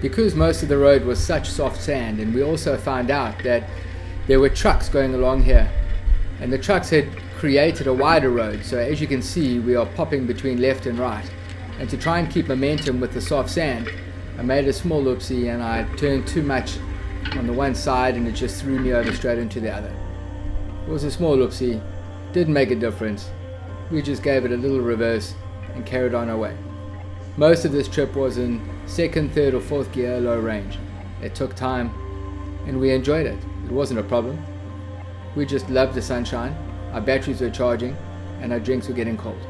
Because most of the road was such soft sand and we also found out that there were trucks going along here and the trucks had created a wider road so as you can see we are popping between left and right and to try and keep momentum with the soft sand I made a small oopsie and I turned too much on the one side and it just threw me over straight into the other. It was a small oopsie, didn't make a difference. We just gave it a little reverse and carried on our way. Most of this trip was in second, third or fourth gear low range. It took time and we enjoyed it. It wasn't a problem. We just loved the sunshine, our batteries were charging and our drinks were getting cold.